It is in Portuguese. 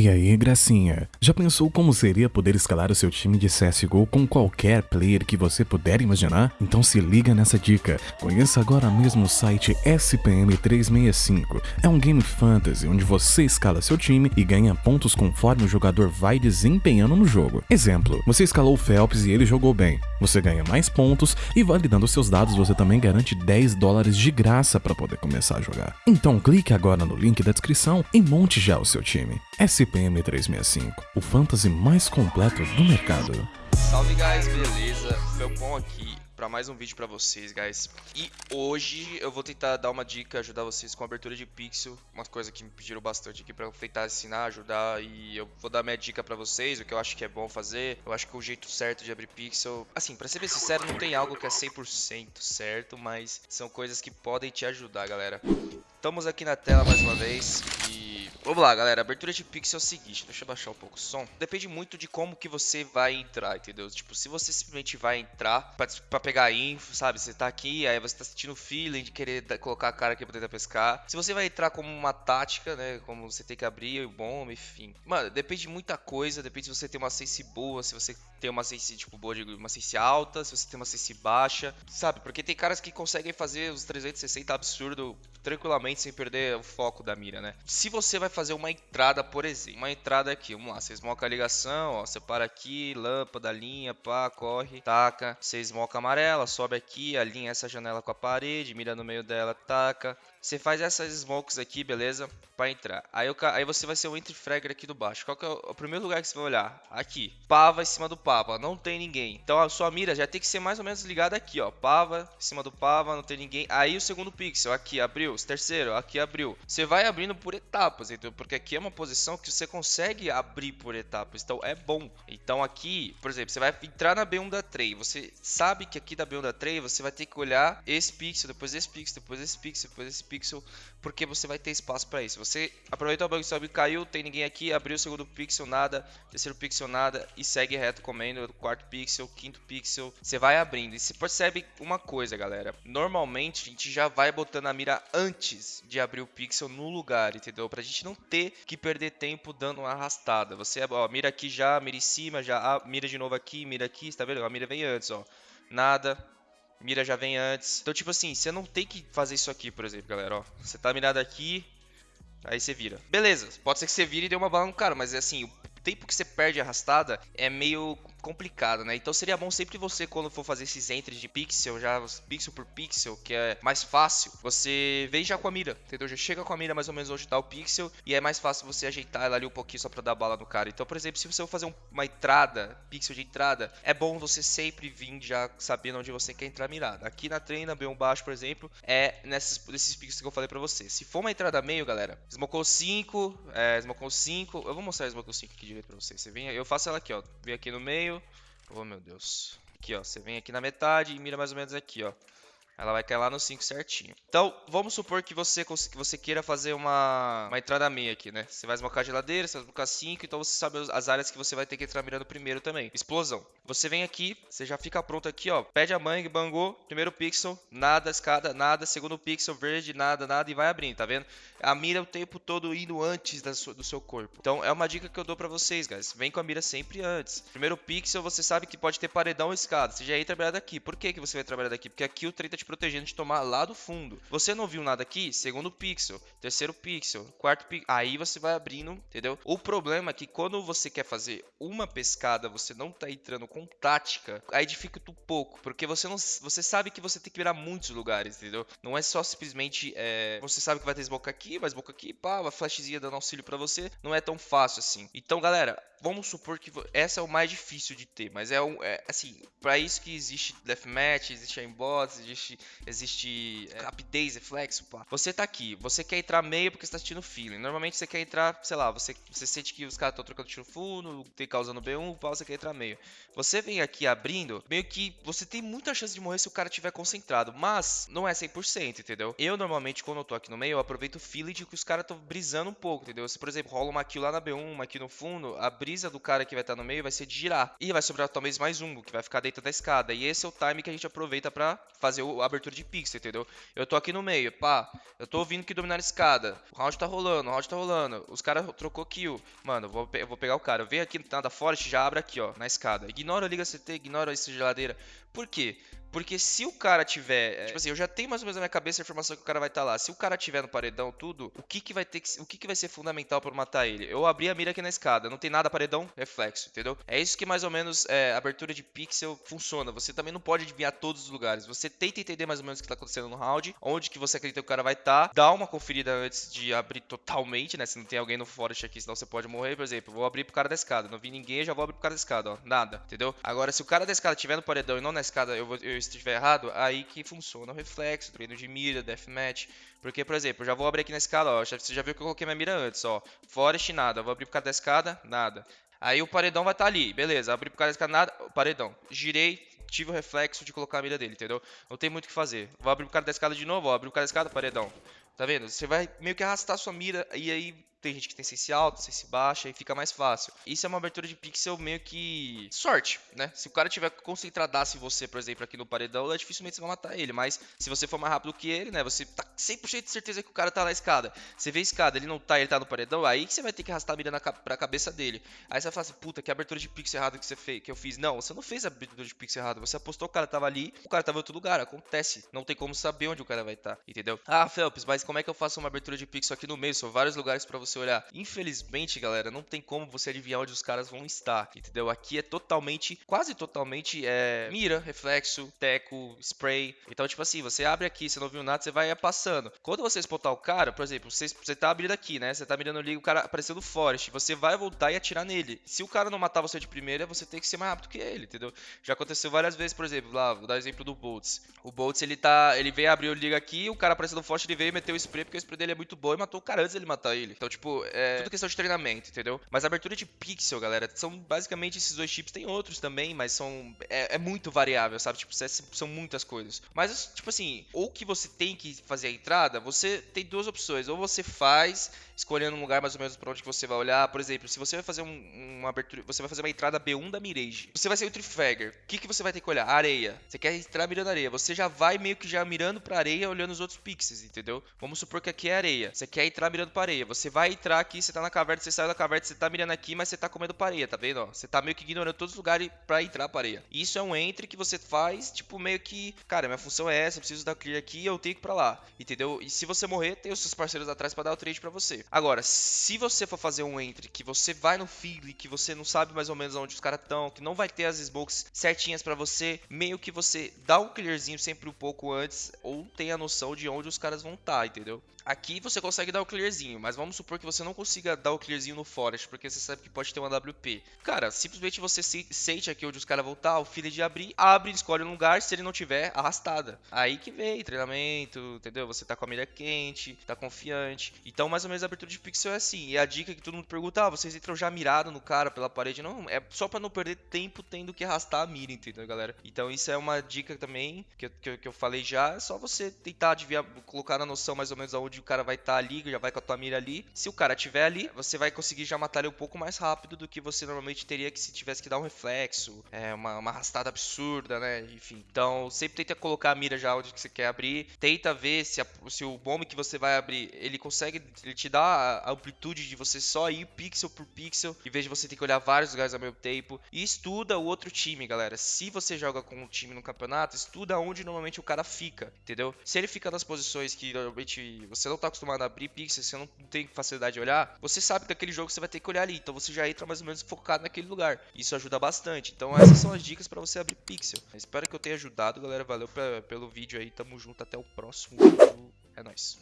E aí, gracinha? Já pensou como seria poder escalar o seu time de CSGO com qualquer player que você puder imaginar? Então se liga nessa dica. Conheça agora mesmo o site SPM365. É um game fantasy onde você escala seu time e ganha pontos conforme o jogador vai desempenhando no jogo. Exemplo, você escalou o Phelps e ele jogou bem. Você ganha mais pontos e validando seus dados você também garante 10 dólares de graça para poder começar a jogar. Então clique agora no link da descrição e monte já o seu time. SPM 365, o fantasy mais completo do mercado. Salve guys, beleza? Felpon aqui para mais um vídeo para vocês, guys. E hoje eu vou tentar dar uma dica, ajudar vocês com abertura de pixel, uma coisa que me pediram bastante aqui para tentar ensinar, ajudar e eu vou dar minha dica para vocês, o que eu acho que é bom fazer. Eu acho que o jeito certo de abrir pixel, assim, para ser bem sincero, não tem algo que é 100% certo, mas são coisas que podem te ajudar, galera. Estamos aqui na tela mais uma vez e... Vamos lá, galera. Abertura de pixel é o seguinte. Deixa eu baixar um pouco o som. Depende muito de como que você vai entrar, entendeu? Tipo, se você simplesmente vai entrar pra, pra pegar info, sabe? Você tá aqui, aí você tá sentindo feeling de querer colocar a cara aqui pra tentar pescar. Se você vai entrar como uma tática, né? Como você tem que abrir o bomba, enfim. Mano, depende de muita coisa. Depende se você tem uma sense boa, se você tem uma sense, tipo, boa uma sense alta, se você tem uma sense baixa, sabe? Porque tem caras que conseguem fazer os 360 absurdo tranquilamente sem perder o foco da mira, né? Se você vai fazer uma entrada, por exemplo, uma entrada aqui, vamos lá, você esmoca a ligação, ó, você para aqui, lâmpada, linha, pá, corre, taca, você esmoca amarela, sobe aqui, alinha essa janela com a parede, mira no meio dela, taca, você faz essas smokes aqui, beleza? Pra entrar. Aí, aí você vai ser o entry fragger aqui do baixo. Qual que é o, o, primeiro lugar que você vai olhar? Aqui. Pava em cima do pava. Não tem ninguém. Então a sua mira já tem que ser mais ou menos ligada aqui, ó. Pava em cima do pava, não tem ninguém. Aí o segundo pixel, aqui, abriu. O terceiro, aqui abriu. Você vai abrindo por etapas, entendeu? Porque aqui é uma posição que você consegue abrir por etapas. Então é bom. Então aqui, por exemplo, você vai entrar na B1 da tray. Você sabe que aqui da B1 da tray você vai ter que olhar esse pixel, depois esse pixel, depois esse pixel, depois esse pixel, porque você vai ter espaço para isso. Você aproveitou o bug sobe caiu, tem ninguém aqui, abriu o segundo pixel, nada, terceiro pixel, nada, e segue reto comendo, quarto pixel, quinto pixel, você vai abrindo. E você percebe uma coisa, galera, normalmente a gente já vai botando a mira antes de abrir o pixel no lugar, entendeu? Pra gente não ter que perder tempo dando uma arrastada. Você, ó, mira aqui já, mira em cima, já, ah, mira de novo aqui, mira aqui, tá vendo? A mira vem antes, ó. Nada, mira já vem antes. Então, tipo assim, você não tem que fazer isso aqui, por exemplo, galera, ó. Você tá mirado aqui, aí você vira. Beleza, pode ser que você vire e dê uma bala no cara, mas é assim, o tempo que você perde arrastada é meio complicado, né? Então seria bom sempre você, quando for fazer esses entries de pixel, já pixel por pixel, que é mais fácil, você vem já com a mira, entendeu? Já chega com a mira mais ou menos onde tá o pixel e é mais fácil você ajeitar ela ali um pouquinho só pra dar bala no cara. Então, por exemplo, se você for fazer uma entrada, pixel de entrada, é bom você sempre vir já sabendo onde você quer entrar mirada. Aqui na treina, B1 baixo, por exemplo, é nesses, nesses pixels que eu falei pra você. Se for uma entrada meio, galera, smocou 5, é, smocou 5, eu vou mostrar a smocou 5 aqui direito pra vocês. Você vem, eu faço ela aqui, ó, vem aqui no meio, meio. Oh, meu Deus. Aqui, ó. Você vem aqui na metade e mira mais ou menos aqui, ó. Ela vai cair lá no 5 certinho. Então, vamos supor que você, que você queira fazer uma, uma entrada meia aqui, né? Você vai esmocar a geladeira, você vai esmocar 5, então você sabe as áreas que você vai ter que entrar mirando primeiro também. Explosão. Você vem aqui, você já fica pronto aqui, ó. Pede a mangue, bangou, primeiro pixel, nada, escada, nada, segundo pixel, verde, nada, nada, e vai abrindo, tá vendo? A mira o tempo todo indo antes sua, do seu corpo. Então, é uma dica que eu dou pra vocês, guys. Vem com a mira sempre antes. Primeiro pixel, você sabe que pode ter paredão ou escada. Você já entra mirado aqui. Por que, que você vai trabalhar daqui? Porque aqui o trem tá te protegendo de tomar lá do fundo. Você não viu nada aqui? Segundo pixel, terceiro pixel, quarto pixel. Aí você vai abrindo, entendeu? O problema é que quando você quer fazer uma pescada, você não tá entrando com tática, aí dificulta um pouco, porque você não, você sabe que você tem que virar muitos lugares, entendeu? Não é só simplesmente, é, você sabe que vai ter smoke aqui, vai smoke aqui, pá, uma flashzinha dando auxílio para você, não é tão fácil assim. Então, galera, vamos supor que essa é o mais difícil de ter, mas é, um, é assim, para isso que existe deathmatch, existe aimbots, existe existe é, rapidez, reflexo, pá. Você tá aqui, você quer entrar meio porque você tá sentindo feeling. Normalmente você quer entrar, sei lá, você, você sente que os caras estão trocando tiro fundo, tem causando B1, pá, você quer entrar meio. Você vem aqui abrindo, meio que você tem muita chance de morrer se o cara tiver concentrado, mas não é 100%, entendeu? Eu normalmente quando eu tô aqui no meio, eu aproveito o feeling de que os caras estão brisando um pouco, entendeu? Se por exemplo rola uma kill lá na B1, uma aqui no fundo, a brisa do cara que vai estar no meio vai ser de girar e vai sobrar talvez mais um que vai ficar dentro da escada. E esse é o time que a gente aproveita para fazer a abertura de pixel, entendeu? Eu tô aqui no meio, pá, eu tô ouvindo que dominar a escada. O round tá rolando, o round tá rolando. Os caras trocou kill. Mano, vou, eu vou pegar o cara. Venho aqui nada forte, já abre aqui, ó, na escada. Ignora a liga CT, ignora essa geladeira. Por quê? Porque se o cara tiver. É, tipo assim, eu já tenho mais ou menos na minha cabeça a informação que o cara vai estar tá lá. Se o cara tiver no paredão, tudo, o que, que vai ter que. O que, que vai ser fundamental para matar ele? Eu abri a mira aqui na escada, não tem nada paredão, reflexo, entendeu? É isso que mais ou menos é, abertura de pixel funciona. Você também não pode adivinhar todos os lugares. Você tenta entender mais ou menos o que está acontecendo no round, onde que você acredita que o cara vai estar. Tá, dá uma conferida antes de abrir totalmente, né? Se não tem alguém no forest aqui, senão você pode morrer. Por exemplo, vou abrir pro cara da escada. Não vi ninguém, já vou abrir pro cara da escada, ó. Nada, entendeu? Agora, se o cara da escada estiver no paredão e não na escada, eu, vou, eu estiver errado, aí que funciona o reflexo, treino de mira, deathmatch. Porque, por exemplo, eu já vou abrir aqui na escada, ó. Você já viu que eu coloquei minha mira antes, ó. Forest, nada. Eu vou abrir por causa da escada, nada. Aí o paredão vai estar tá ali, beleza. Abri por causa da escada, nada. Paredão. Girei, tive o reflexo de colocar a mira dele, entendeu? Não tem muito o que fazer. Vou abrir por causa da escada de novo, ó. Abri por causa da escada, paredão. Tá vendo? Você vai meio que arrastar sua mira e aí tem gente que tem sense alto, sense baixa e fica mais fácil. Isso é uma abertura de pixel meio que sorte, né? Se o cara tiver concentradaço em você, por exemplo, aqui no paredão, dificilmente você vai matar ele. Mas se você for mais rápido que ele, né? Você tá 100% de certeza que o cara tá na escada. Você vê a escada, ele não tá, ele tá no paredão, aí você vai ter que arrastar a mira na, pra cabeça dele. Aí você vai falar assim, puta, que abertura de pixel errada que você fez, que eu fiz. Não, você não fez a abertura de pixel errada. Você apostou que o cara tava ali, o cara tava em outro lugar. Acontece. Não tem como saber onde o cara vai estar, tá, entendeu? Ah, Felps, mas como é que eu faço uma abertura de pixel aqui no meio? São vários lugares para você olhar. Infelizmente, galera, não tem como você adivinhar onde os caras vão estar, entendeu? Aqui é totalmente, quase totalmente, é, mira, reflexo, teco, spray. Então, tipo assim, você abre aqui, você não viu nada, você vai passando. Quando você spotar o cara, por exemplo, você, você tá abrindo aqui, né? Você tá mirando ali, o cara apareceu no forest, você vai voltar e atirar nele. Se o cara não matar você de primeira, você tem que ser mais rápido que ele, entendeu? Já aconteceu várias vezes, por exemplo, lá, vou dar o exemplo do Boltz. O Boltz, ele tá, ele veio abrir o liga aqui, o cara apareceu no forest, ele veio e meteu o spray, porque o spray dele é muito bom e matou o cara antes dele matar ele. Então, tipo, é tudo questão de treinamento, entendeu? Mas abertura de pixel, galera, são basicamente esses dois chips. Tem outros também, mas são. É, é muito variável, sabe? Tipo, são muitas coisas. Mas, tipo assim, ou que você tem que fazer a entrada, você tem duas opções. Ou você faz, escolhendo um lugar mais ou menos pra onde você vai olhar. Por exemplo, se você vai fazer um, uma abertura. Você vai fazer uma entrada B1 da Mirage. Você vai ser o Trifagger. O que, que você vai ter que olhar? Areia. Você quer entrar mirando areia. Você já vai meio que já mirando pra areia, olhando os outros pixels, entendeu? Vamos supor que aqui é areia. Você quer entrar mirando pra areia. Você vai entrar aqui, você tá na caverna, você sai da caverna, você tá mirando aqui, mas você tá comendo pareia, tá vendo? Você tá meio que ignorando todos os lugares pra entrar pareia. Isso é um entre que você faz, tipo, meio que, cara, minha função é essa, eu preciso dar clear aqui eu tenho que ir pra lá, entendeu? E se você morrer, tem os seus parceiros atrás pra dar o trade pra você. Agora, se você for fazer um entre que você vai no feed, que você não sabe mais ou menos onde os caras estão, que não vai ter as smokes certinhas pra você, meio que você dá um clearzinho sempre um pouco antes, ou tem a noção de onde os caras vão estar, tá, entendeu? Aqui você consegue dar o clearzinho, mas vamos supor que você não consiga dar o clearzinho no forest, porque você sabe que pode ter uma WP. Cara, simplesmente você sente aqui onde os caras vão estar, tá, o filho de abrir, abre, escolhe um lugar, se ele não tiver, arrastada. Aí que vem treinamento, entendeu? Você tá com a mira quente, tá confiante. Então, mais ou menos a abertura de pixel é assim. E a dica que todo mundo pergunta, ah, vocês entram já mirado no cara pela parede. Não, é só para não perder tempo tendo que arrastar a mira, entendeu, galera? Então, isso é uma dica também que eu, que eu, falei já. É só você tentar adivinhar, colocar na noção mais ou menos aonde o cara vai estar tá ali, já vai com a tua mira ali. Se o cara tiver ali, você vai conseguir já matar ele um pouco mais rápido do que você normalmente teria que se tivesse que dar um reflexo, é, uma, uma arrastada absurda, né? Enfim, então sempre tenta colocar a mira já onde que você quer abrir, tenta ver se, a, se o bomb que você vai abrir, ele consegue, ele te dá a amplitude de você só ir pixel por pixel, em vez de você ter que olhar vários lugares ao mesmo tempo, e estuda o outro time, galera. Se você joga com um time no campeonato, estuda onde normalmente o cara fica, entendeu? Se ele fica nas posições que normalmente você não tá acostumado a abrir pixels, você não tem facilidade de olhar, você sabe que aquele jogo você vai ter que olhar ali. Então você já entra mais ou menos focado naquele lugar. Isso ajuda bastante. Então essas são as dicas para você abrir pixel. espero que eu tenha ajudado, galera. Valeu pra, pelo vídeo aí. Tamo junto. Até o próximo vídeo. É nóis.